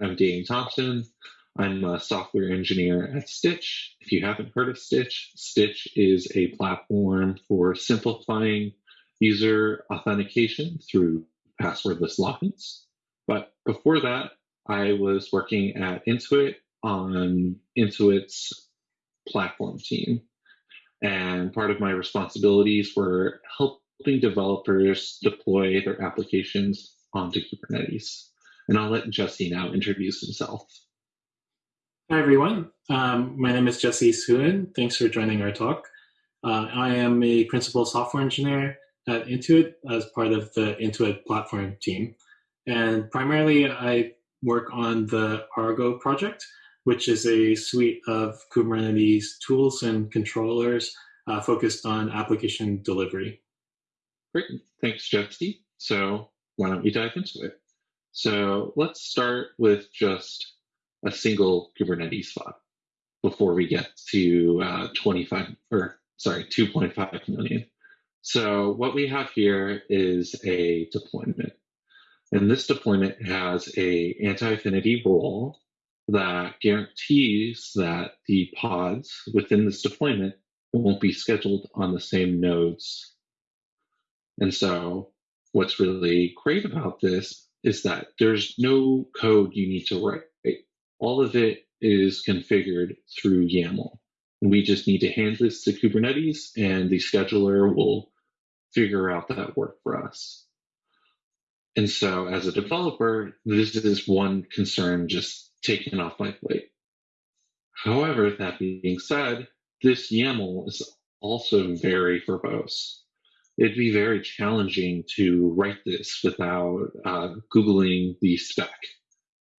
I'm Danny Thompson. I'm a software engineer at Stytch. If you haven't heard of Stytch, Stytch is a platform for simplifying user authentication through passwordless logins. But before that, I was working at Intuit on Intuit's platform team. And part of my responsibilities were helping developers deploy their applications onto Kubernetes. And I'll let Jesse now introduce himself. Hi, everyone. Um, my name is Jesse Suen. Thanks for joining our talk. Uh, I am a principal software engineer at Intuit as part of the Intuit platform team. And primarily, I work on the Argo project, which is a suite of Kubernetes tools and controllers uh, focused on application delivery. Great. Thanks, Jesse. So why don't we dive into it? So let's start with just a single Kubernetes pod before we get to uh, 25 or sorry, 2.5 million. So what we have here is a deployment. And this deployment has a anti-affinity role that guarantees that the pods within this deployment won't be scheduled on the same nodes. And so what's really great about this is that there's no code you need to write. All of it is configured through YAML. And we just need to hand this to Kubernetes and the scheduler will figure out that work for us. And so as a developer, this is one concern just taken off my plate. However, that being said, this YAML is also very verbose it'd be very challenging to write this without uh, Googling the spec.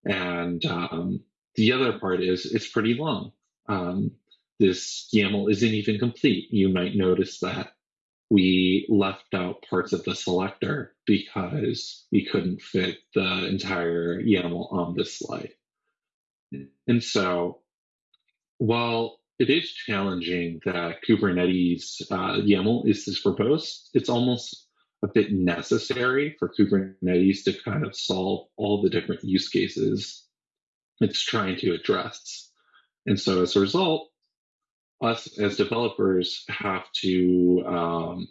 And um, the other part is it's pretty long. Um, this YAML isn't even complete. You might notice that we left out parts of the selector because we couldn't fit the entire YAML on this slide. And so while it is challenging that Kubernetes uh, YAML is this verbose. It's almost a bit necessary for Kubernetes to kind of solve all the different use cases it's trying to address. And so as a result, us as developers have to um,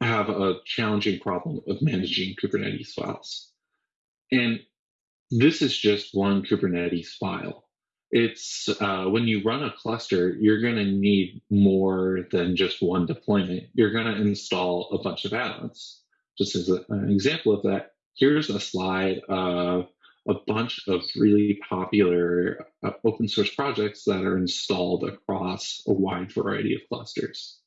have a challenging problem of managing Kubernetes files. And this is just one Kubernetes file it's uh, when you run a cluster, you're going to need more than just one deployment. You're going to install a bunch of add-ons. Just as a, an example of that, here's a slide of a bunch of really popular uh, open source projects that are installed across a wide variety of clusters.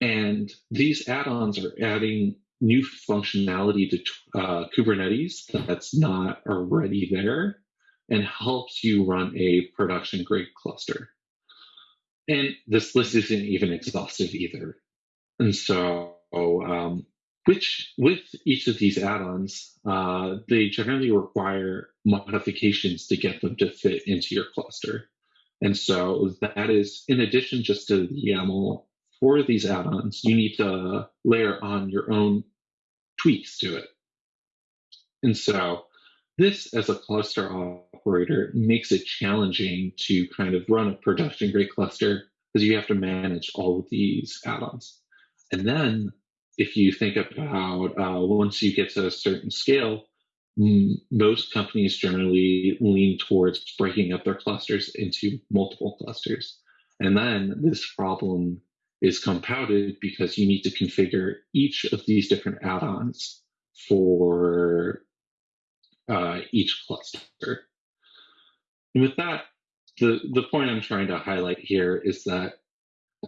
And these add-ons are adding new functionality to uh, Kubernetes that's not already there and helps you run a production grade cluster. And this list isn't even exhaustive either. And so, um, which with each of these add-ons, uh, they generally require modifications to get them to fit into your cluster. And so that is, in addition just to the YAML for these add-ons, you need to layer on your own tweaks to it. And so this as a cluster operator makes it challenging to kind of run a production grade cluster because you have to manage all of these add-ons. And then if you think about uh, once you get to a certain scale, most companies generally lean towards breaking up their clusters into multiple clusters. And then this problem is compounded because you need to configure each of these different add-ons for uh, each cluster. And with that, the, the point I'm trying to highlight here is that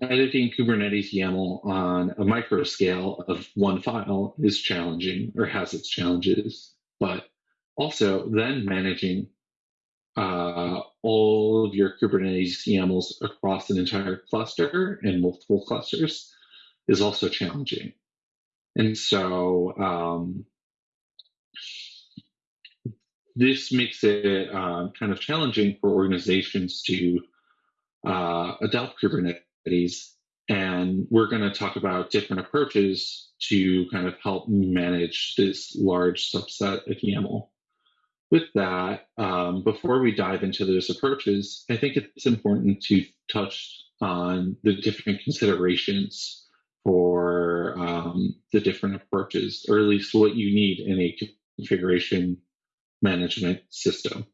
editing Kubernetes YAML on a micro scale of one file is challenging or has its challenges, but also then managing uh, all of your Kubernetes YAMLs across an entire cluster and multiple clusters is also challenging. And so um, this makes it uh, kind of challenging for organizations to uh, adopt Kubernetes. And we're going to talk about different approaches to kind of help manage this large subset of YAML. with that, um, before we dive into those approaches, I think it's important to touch on the different considerations for um, the different approaches, or at least what you need in a configuration management system.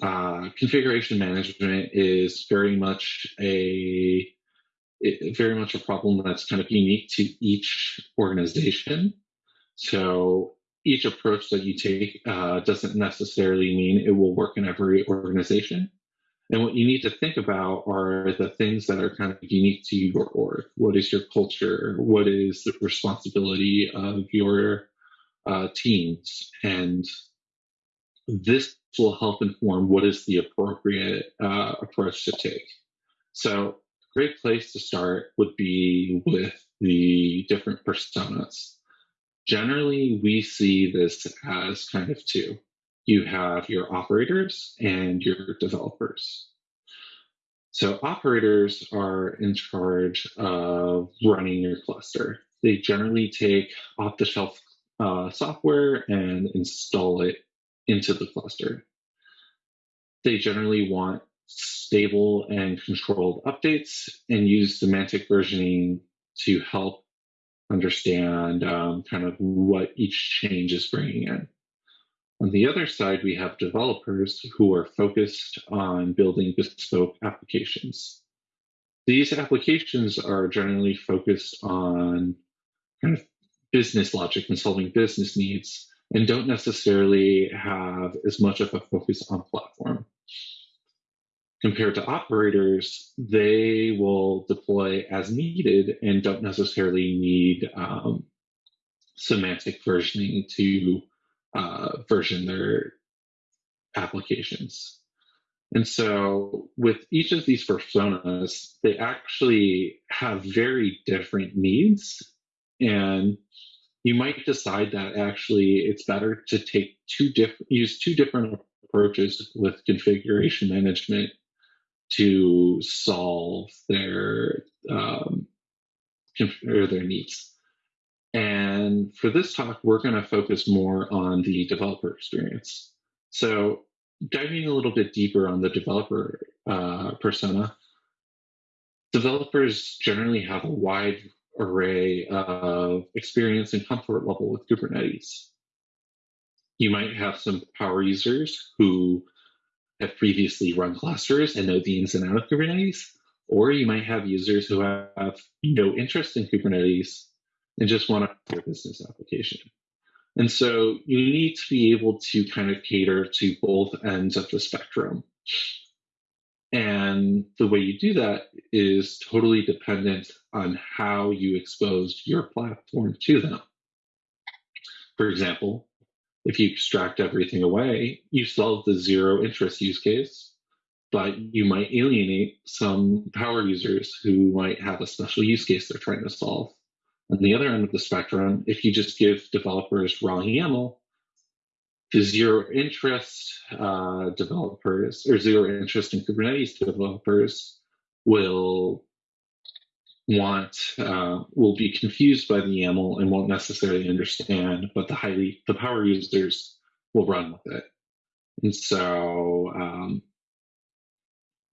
Uh, configuration management is very much a it, very much a problem that's kind of unique to each organization. So each approach that you take uh, doesn't necessarily mean it will work in every organization. And what you need to think about are the things that are kind of unique to your org. What is your culture? What is the responsibility of your uh, teams? And this will help inform what is the appropriate uh, approach to take. So, a great place to start would be with the different personas. Generally, we see this as kind of two. You have your operators and your developers. So operators are in charge of running your cluster. They generally take off-the-shelf uh, software and install it into the cluster. They generally want stable and controlled updates and use semantic versioning to help understand um, kind of what each change is bringing in. On the other side, we have developers who are focused on building bespoke applications. These applications are generally focused on kind of business logic and solving business needs and don't necessarily have as much of a focus on platform. Compared to operators, they will deploy as needed and don't necessarily need um, semantic versioning to uh, version their applications. And so, with each of these personas, they actually have very different needs. And you might decide that actually it's better to take two different, use two different approaches with configuration management to solve their um, or their needs. And for this talk, we're going to focus more on the developer experience. So diving a little bit deeper on the developer uh, persona, developers generally have a wide array of experience and comfort level with Kubernetes. You might have some power users who have previously run clusters and know the ins and outs of Kubernetes, or you might have users who have no interest in Kubernetes and just want a business application. And so you need to be able to kind of cater to both ends of the spectrum. And the way you do that is totally dependent on how you expose your platform to them. For example, if you extract everything away, you solve the zero interest use case, but you might alienate some power users who might have a special use case they're trying to solve. On the other end of the spectrum, if you just give developers raw YAML, the zero interest uh, developers or zero interest in Kubernetes developers will want uh, will be confused by the YAML and won't necessarily understand, but the highly the power users will run with it. And so um,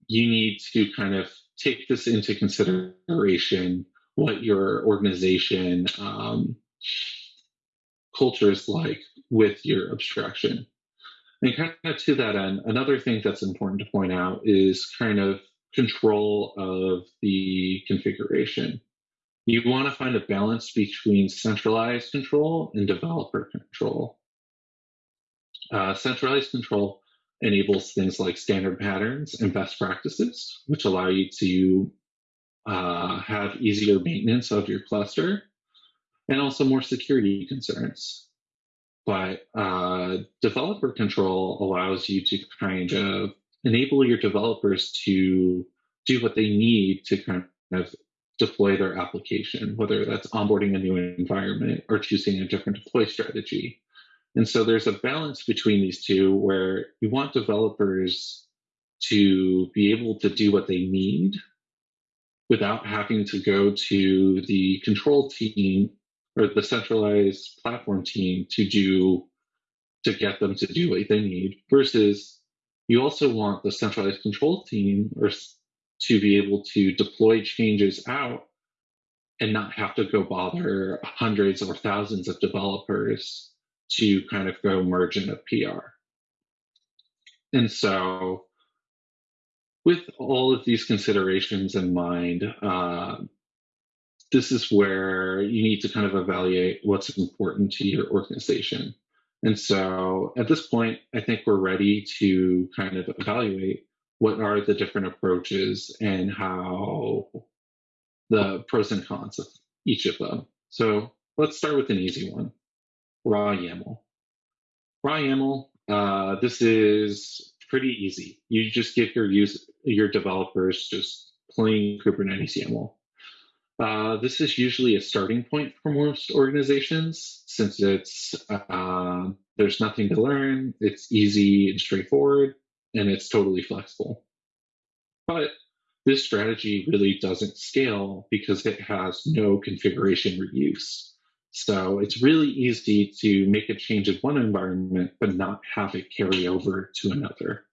you need to kind of take this into consideration what your organization um, culture is like with your abstraction. And kind of to that end, another thing that's important to point out is kind of control of the configuration. You want to find a balance between centralized control and developer control. Uh, centralized control enables things like standard patterns and best practices, which allow you to uh, have easier maintenance of your cluster and also more security concerns. But uh, developer control allows you to kind of enable your developers to do what they need to kind of deploy their application, whether that's onboarding a new environment or choosing a different deploy strategy. And so there's a balance between these two where you want developers to be able to do what they need without having to go to the control team or the centralized platform team to do to get them to do what they need versus you also want the centralized control team or to be able to deploy changes out and not have to go bother hundreds or thousands of developers to kind of go merge in a PR. And so, with all of these considerations in mind, uh, this is where you need to kind of evaluate what's important to your organization. And so at this point, I think we're ready to kind of evaluate what are the different approaches and how the pros and cons of each of them. So let's start with an easy one, raw YAML. Raw YAML, uh, this is pretty easy. You just give your use your developers just plain Kubernetes YAML. Uh, this is usually a starting point for most organizations since it's uh, there's nothing to learn, it's easy and straightforward, and it's totally flexible. But this strategy really doesn't scale because it has no configuration reuse. So it's really easy to make a change in one environment, but not have it carry over to another.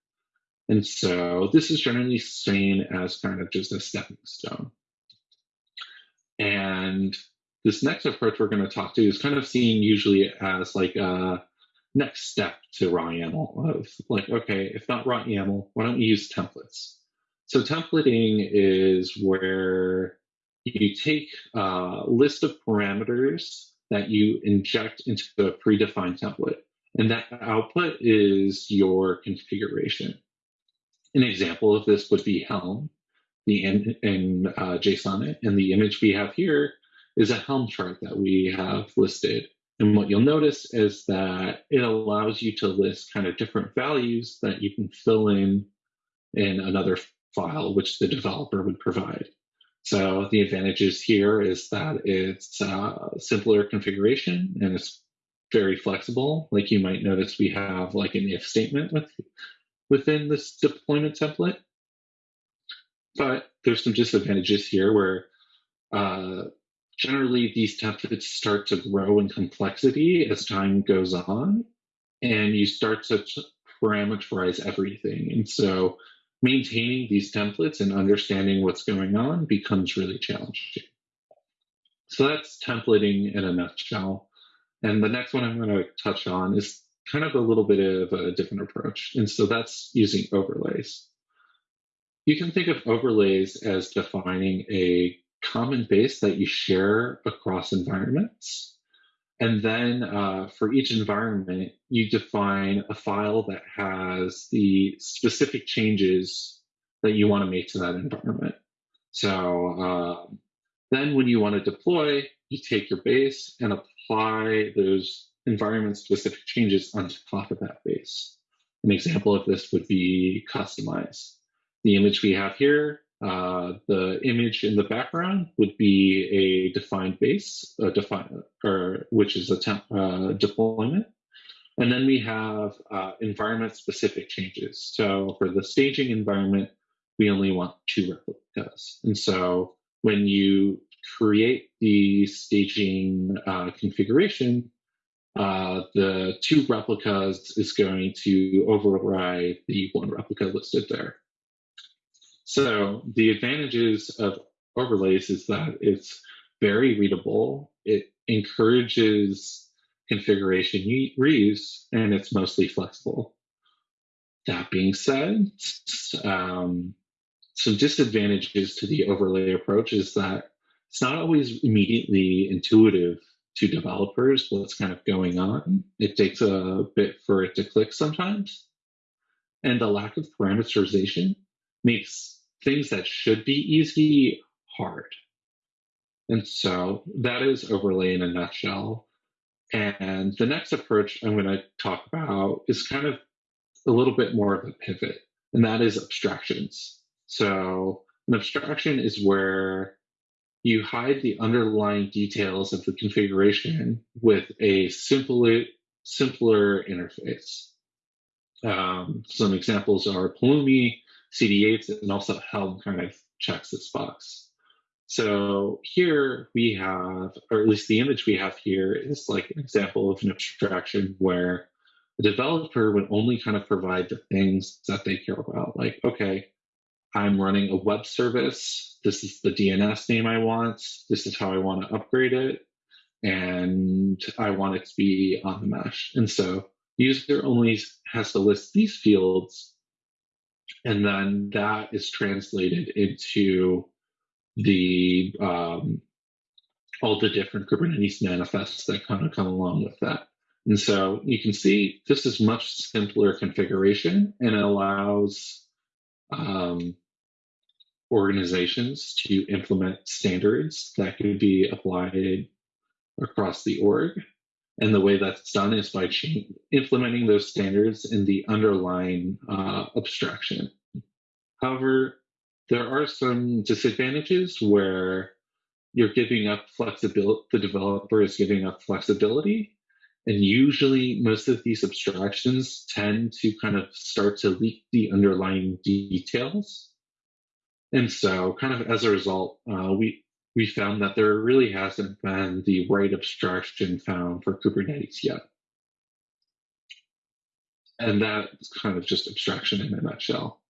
And so this is generally seen as kind of just a stepping stone. And this next approach we're going to talk to is kind of seen usually as like a next step to raw YAML of like, okay, if not raw YAML, why don't we use templates? So templating is where you take a list of parameters that you inject into a predefined template, and that output is your configuration. An example of this would be Helm, the in, in uh, JSON, and the image we have here is a Helm chart that we have listed. And what you'll notice is that it allows you to list kind of different values that you can fill in in another file, which the developer would provide. So the advantages here is that it's simpler configuration and it's very flexible. Like you might notice we have like an if statement with, within this deployment template. But there's some disadvantages here where uh, generally these templates start to grow in complexity as time goes on and you start to parameterize everything. And so maintaining these templates and understanding what's going on becomes really challenging. So that's templating in a nutshell. And the next one I'm going to touch on is kind of a little bit of a different approach. And so that's using overlays. You can think of overlays as defining a common base that you share across environments. And then uh, for each environment, you define a file that has the specific changes that you want to make to that environment. So um, then when you want to deploy, you take your base and apply those environment specific changes on top of that base. An example of this would be kustomize. The image we have here uh, the image in the background would be a defined base, a define, or which is a temp, uh, deployment. And then we have uh, environment specific changes. So for the staging environment, we only want two replicas. And so when you create the staging uh, configuration, uh, the two replicas is going to override the one replica listed there. So the advantages of overlays is that it's very readable. It encourages configuration reuse, and it's mostly flexible. That being said, um, some disadvantages to the overlay approach is that it's not always immediately intuitive to developers what's kind of going on. It takes a bit for it to click sometimes. And the lack of parameterization makes things that should be easy hard. And so that is overlay in a nutshell. And the next approach I'm going to talk about is kind of a little bit more of a pivot, and that is abstractions. So, an abstraction is where you hide the underlying details of the configuration with a simpler, simpler interface. Um, some examples are Pulumi, cdk8s, and also Helm kind of checks this box. So here we have, or at least the image we have here is like an example of an abstraction where the developer would only kind of provide the things that they care about. Like, okay, I'm running a web service. This is the DNS name I want. This is how I want to upgrade it. And I want it to be on the mesh. And so user only has to list these fields. And then that is translated into the um, all the different Kubernetes manifests that kind of come along with that. And so you can see this is much simpler configuration and it allows um, organizations to implement standards that could be applied across the org. And the way that's done is by implementing those standards in the underlying uh, abstraction. However, there are some disadvantages where you're giving up flexibility, the developer is giving up flexibility. And usually, most of these abstractions tend to kind of start to leak the underlying details. And so, kind of as a result, uh, we we found that there really hasn't been the right abstraction found for Kubernetes yet. And that's kind of just abstraction in a nutshell.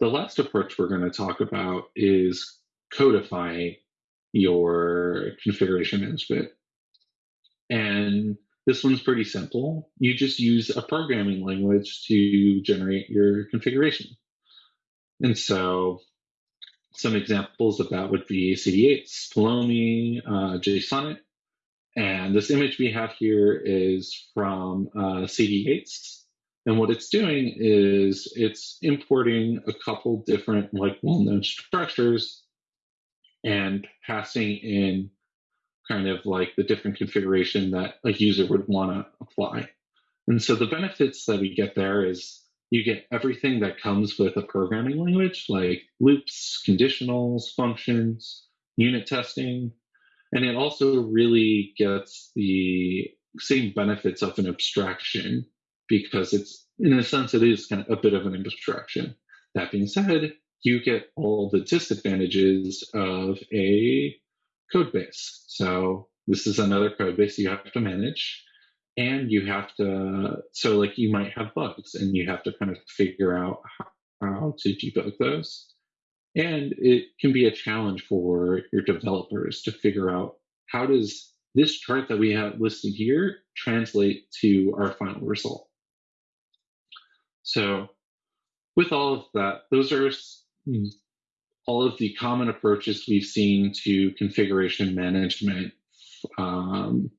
The last approach we're going to talk about is codifying your configuration management. And this one's pretty simple. You just use a programming language to generate your configuration. And so some examples of that would be CD8, Pulumi, uh. And this image we have here is from uh, cdk8s. And what it's doing is it's importing a couple different like well-known structures and passing in kind of like the different configuration that a user would want to apply. And so the benefits that we get there is you get everything that comes with a programming language like loops, conditionals, functions, unit testing. And it also really gets the same benefits of an abstraction because it's, in a sense, it is kind of a bit of an abstraction. That being said, you get all the disadvantages of a code base. So this is another code base you have to manage and you have to so like you might have bugs and you have to kind of figure out how to debug those. And it can be a challenge for your developers to figure out how does this chart that we have listed here translate to our final result? So with all of that those are hmm, all of the common approaches we've seen to configuration management um,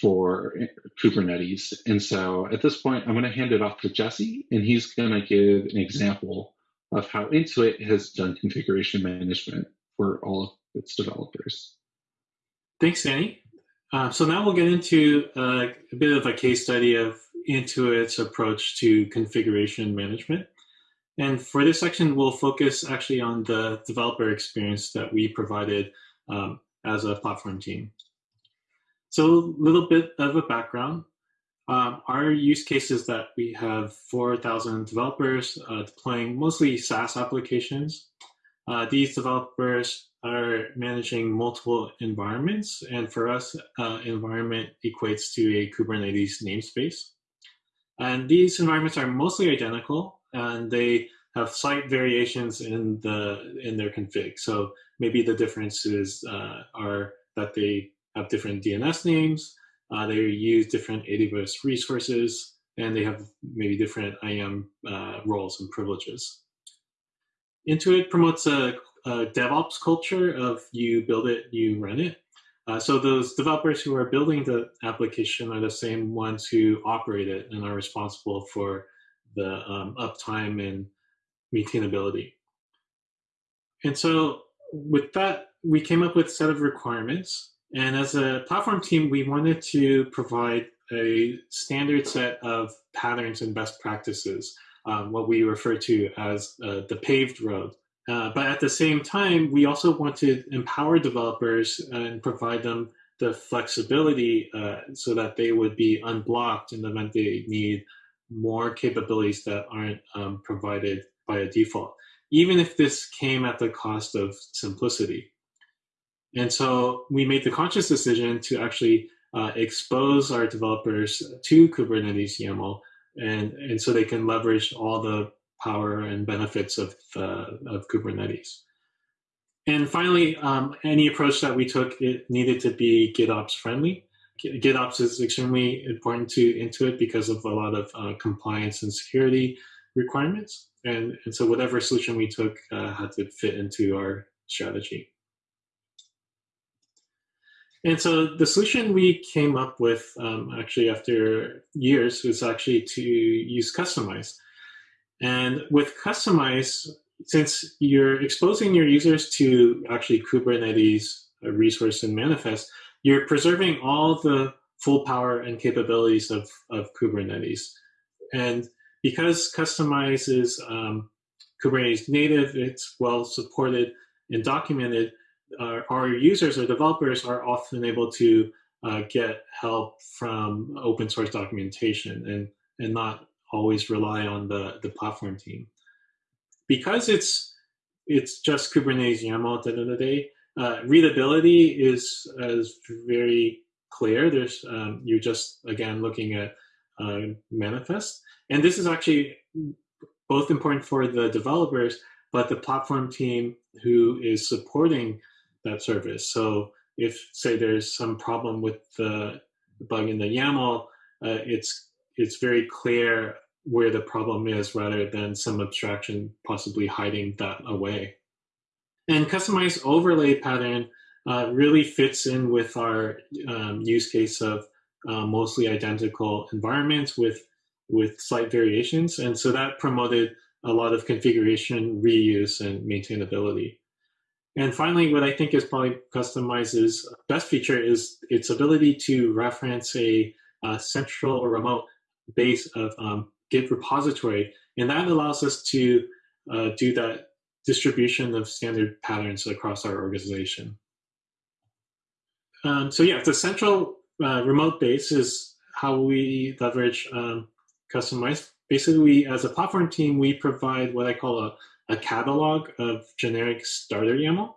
for Kubernetes. And so at this point, I'm going to hand it off to Jesse, and he's going to give an example of how Intuit has done configuration management for all of its developers. Thanks, Danny. Uh, so now we'll get into uh, a bit of a case study of Intuit's approach to configuration management. And for this section, we'll focus actually on the developer experience that we provided um, as a platform team. So a little bit of a background. Um, our use case is that we have 4,000 developers uh, deploying mostly SaaS applications. Uh, these developers are managing multiple environments, and for us, uh, environment equates to a Kubernetes namespace. And these environments are mostly identical, and they have slight variations in the in their config. So maybe the differences uh, are that they have different DNS names, uh, they use different AWS resources, and they have maybe different IAM uh, roles and privileges. Intuit promotes a, a, DevOps culture of you build it, you run it. Uh, so those developers who are building the application are the same ones who operate it and are responsible for the um, uptime and maintainability. And so with that, we came up with a set of requirements and as a platform team, we wanted to provide a standard set of patterns and best practices, um, what we refer to as uh, the paved road. Uh, but at the same time, we also want to empower developers and provide them the flexibility uh, so that they would be unblocked in the event they need more capabilities that aren't um, provided by a default, even if this came at the cost of simplicity. And so we made the conscious decision to actually uh, expose our developers to Kubernetes YAML, and, and so they can leverage all the power and benefits of, uh, of Kubernetes. And finally, um, any approach that we took, it needed to be GitOps friendly. GitOps is extremely important to Intuit because of a lot of uh, compliance and security requirements. And, and so whatever solution we took uh, had to fit into our strategy. And so the solution we came up with um, actually after years was actually to use Kustomize. And with Kustomize, since you're exposing your users to actually Kubernetes resource and manifest, you're preserving all the full power and capabilities of, of Kubernetes. And because Kustomize is um, Kubernetes native, it's well supported and documented, uh, our users or developers are often able to uh, get help from open source documentation and, and not always rely on the, the platform team. Because it's it's just Kubernetes YAML at the end of the day, uh, readability is, is very clear. There's um, You're just, again, looking at uh, manifest. And this is actually both important for the developers, but the platform team who is supporting that service. So if, say, there's some problem with the bug in the YAML, uh, it's, it's very clear where the problem is rather than some abstraction possibly hiding that away. And Kustomize overlay pattern uh, really fits in with our um, use case of uh, mostly identical environments with, with slight variations. And so that promoted a lot of configuration, reuse, and maintainability. And finally, what I think is probably Kustomize's best feature is its ability to reference a, a central or remote base of um, Git repository. And that allows us to uh, do that distribution of standard patterns across our organization. Um, so yeah, the central uh, remote base is how we leverage um, Kustomize. Basically, we, as a platform team, we provide what I call a, a catalog of generic starter YAML.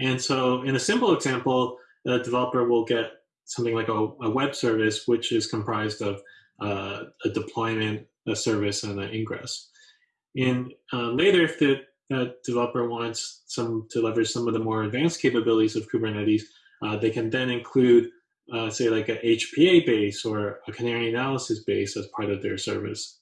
And so in a simple example, a developer will get something like a, a web service, which is comprised of uh, a deployment, a service, and an ingress. And uh, later, if the developer wants some to leverage some of the more advanced capabilities of Kubernetes, uh, they can then include, uh, say, like a HPA base or a canary analysis base as part of their service.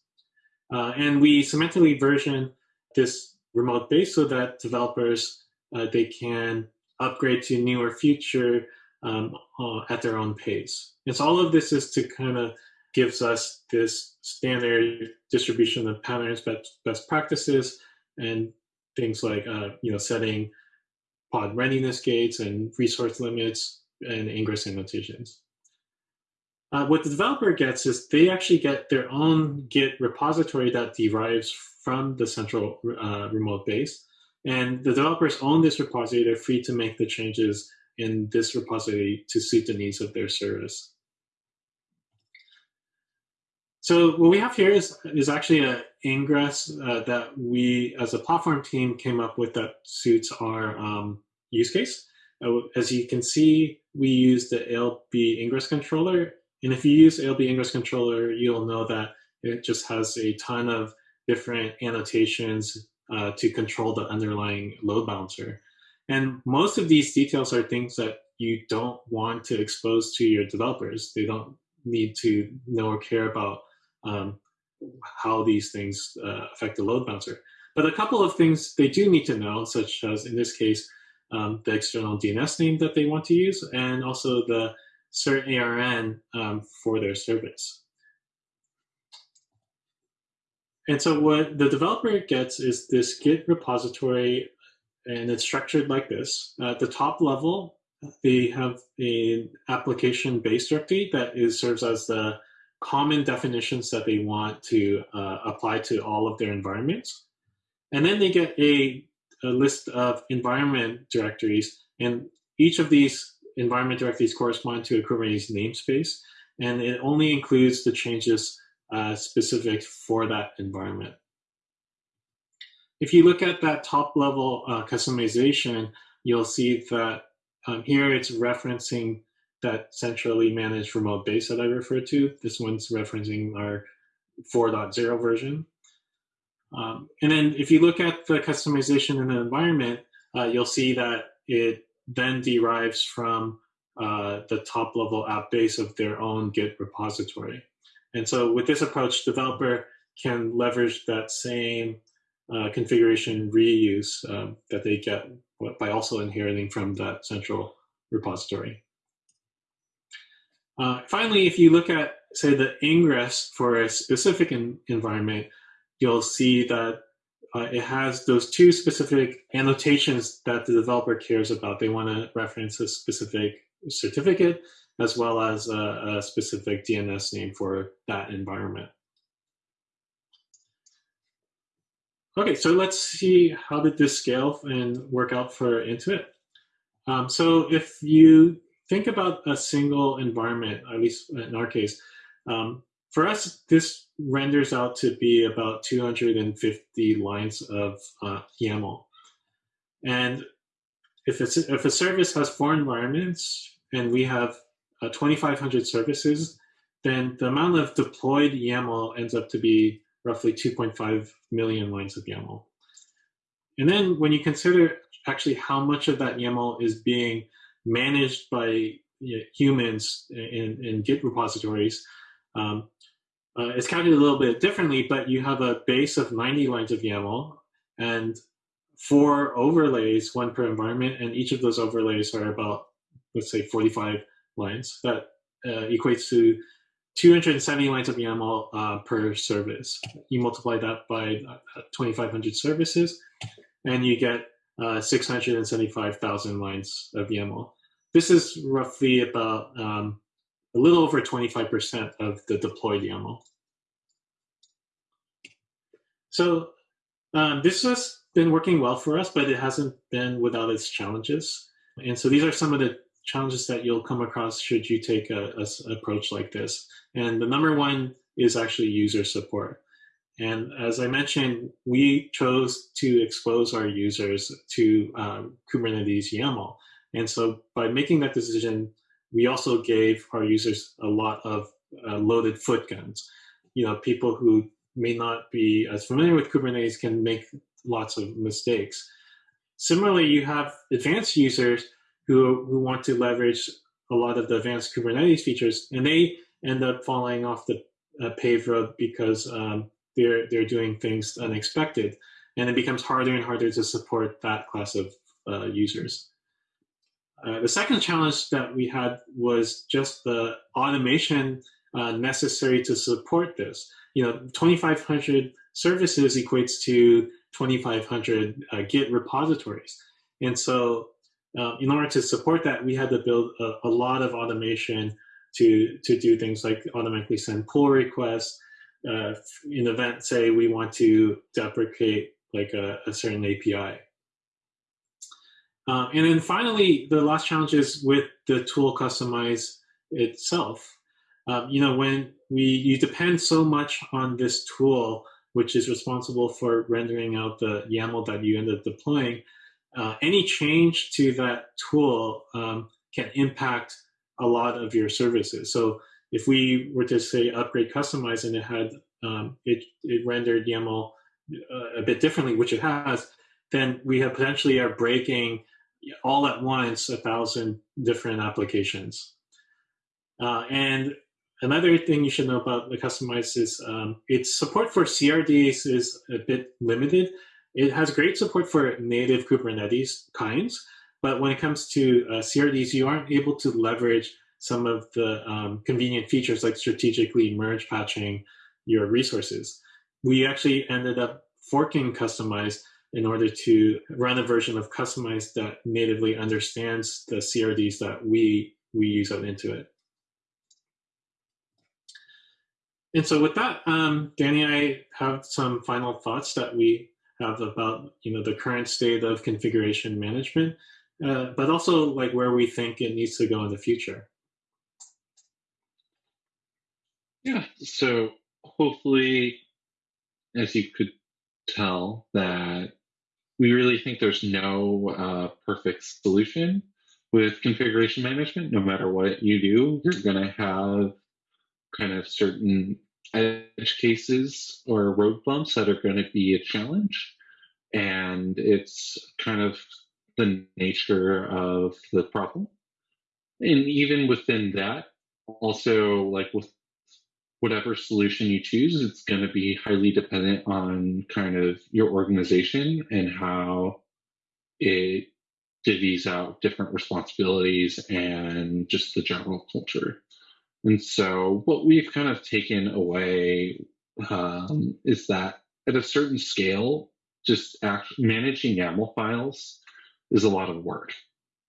Uh, and we semantically version this remote base so that developers, uh, they can upgrade to newer feature um, uh, at their own pace. And so all of this is to kind of gives us this standard distribution of patterns, best, best practices, and things like uh, you know setting pod readiness gates and resource limits and ingress annotations. Uh, what the developer gets is they actually get their own Git repository that derives from the central uh, remote base. And the developers own this repository. They're free to make the changes in this repository to suit the needs of their service. So what we have here is, is actually an ingress uh, that we, as a platform team, came up with that suits our um, use case. Uh, as you can see, we use the ALB ingress controller. And if you use ALB ingress controller, you'll know that it just has a ton of different annotations uh, to control the underlying load balancer. And most of these details are things that you don't want to expose to your developers. They don't need to know or care about um, how these things uh, affect the load balancer. But a couple of things they do need to know, such as in this case, um, the external DNS name that they want to use, and also the cert ARN um, for their service. And so what the developer gets is this Git repository, and it's structured like this. At the top level, they have an application base directory that is serves as the common definitions that they want to uh, apply to all of their environments. And then they get a, a, list of environment directories, and each of these environment directories correspond to a Kubernetes namespace, and it only includes the changes uh, specific for that environment. If you look at that top level uh, kustomization, you'll see that um, here it's referencing that centrally managed remote base that I referred to. This one's referencing our 4.0 version. Um, and then if you look at the kustomization in the environment, uh, you'll see that it then derives from uh, the top level app base of their own Git repository. And so with this approach, developer can leverage that same uh, configuration reuse um, that they get by also inheriting from that central repository. Uh, finally, if you look at, say, the ingress for a specific environment, you'll see that uh, it has those two specific annotations that the developer cares about. They want to reference a specific certificate as well as a, a specific DNS name for that environment. Okay, so let's see how did this scale and work out for Intuit. Um, so if you think about a single environment, at least in our case, um, for us, this renders out to be about 250 lines of uh, YAML. And if, it's, if a service has four environments and we have uh, 2,500 services, then the amount of deployed YAML ends up to be roughly 2.5 million lines of YAML. And then when you consider actually how much of that YAML is being managed by you know, humans in, in, Git repositories, um, uh, it's calculated a little bit differently, but you have a base of 90 lines of YAML and four overlays, one per environment, and each of those overlays are about, let's say, 45 lines. That uh, equates to 270 lines of YAML uh, per service. You multiply that by uh, 2,500 services, and you get uh, 675,000 lines of YAML. This is roughly about um, a little over 25% of the deployed YAML. So um, this has been working well for us, but it hasn't been without its challenges. And so these are some of the challenges that you'll come across should you take a, a approach like this. And the number one is actually user support. And as I mentioned, we chose to expose our users to um, Kubernetes YAML. And so by making that decision, we also gave our users a lot of uh, loaded foot guns. You know, people who may not be as familiar with Kubernetes can make lots of mistakes. Similarly, you have advanced users who, who want to leverage a lot of the advanced Kubernetes features, and they end up falling off the uh, paved road because um, they're, they're doing things unexpected. And it becomes harder and harder to support that class of uh, users. Uh, the second challenge that we had was just the automation uh, necessary to support this. You know, 2,500 services equates to 2,500 uh, Git repositories. And so uh, in order to support that, we had to build a, a, lot of automation to, to do things like automatically send pull requests. Uh, in event, say we want to deprecate like a, a certain API. Uh, and then finally, the last challenge is with the tool Kustomize itself. Um, you know, when we you depend so much on this tool, which is responsible for rendering out the YAML that you end up deploying, uh, any change to that tool um, can impact a lot of your services. So if we were to say upgrade Kustomize and it had um, it, it rendered YAML uh, a bit differently, which it has, then we have potentially are breaking all at once a thousand different applications. Uh, and another thing you should know about the Kustomize is um, its support for CRDs is a bit limited. It has great support for native Kubernetes kinds, but when it comes to uh, CRDs, you aren't able to leverage some of the um, convenient features like strategically merge patching your resources. We actually ended up forking Kustomize in order to run a version of Kustomize that natively understands the CRDs that we, we use out Intuit. And so with that, um, Danny, I have some final thoughts that we have about you know the current state of configuration management, uh, but also like where we think it needs to go in the future. Yeah, so hopefully, as you could tell, that we really think there's no uh, perfect solution with configuration management, no matter what you do, you're going to have kind of certain edge cases or road bumps that are going to be a challenge. And it's kind of the nature of the problem. And even within that, also like with whatever solution you choose, it's going to be highly dependent on kind of your organization and how it divvies out different responsibilities and just the general culture. And so, what we've kind of taken away um, is that at a certain scale, just managing YAML files is a lot of work.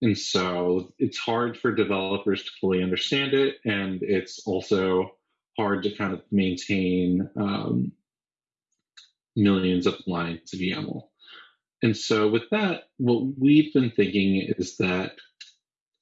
And so, it's hard for developers to fully understand it. And it's also hard to kind of maintain um, millions of lines of YAML. And so, with that, what we've been thinking is that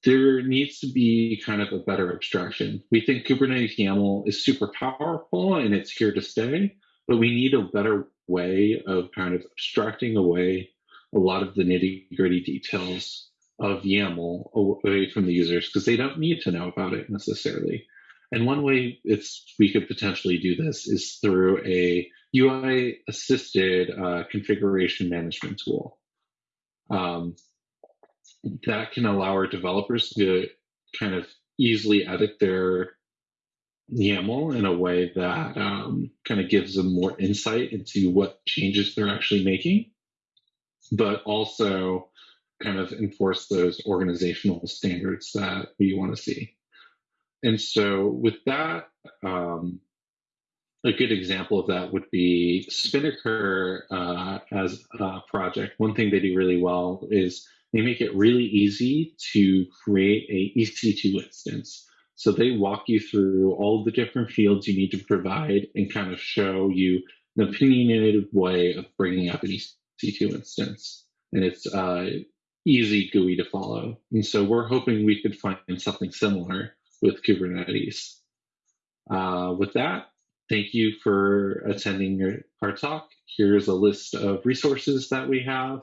there needs to be kind of a better abstraction. We think Kubernetes YAML is super powerful and it's here to stay, but we need a better way of kind of abstracting away a lot of the nitty gritty details of YAML away from the users because they don't need to know about it necessarily. And one way it's we could potentially do this is through a UI assisted uh, configuration management tool. Um, that can allow our developers to kind of easily edit their YAML in a way that um, kind of gives them more insight into what changes they're actually making, but also kind of enforce those organizational standards that we want to see. And so, with that, um, a good example of that would be Spinnaker uh, as a project. One thing they do really well is they make it really easy to create a EC2 instance. So they walk you through all the different fields you need to provide and kind of show you an opinionated way of bringing up an EC2 instance. And it's uh, easy GUI to follow. And so we're hoping we could find something similar with Kubernetes. Uh, with that, thank you for attending your, our talk. Here's a list of resources that we have,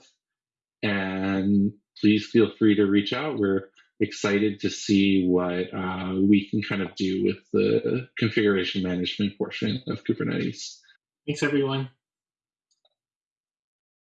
and please feel free to reach out. We're excited to see what uh, we can kind of do with the configuration management portion of Kubernetes. Thanks, everyone.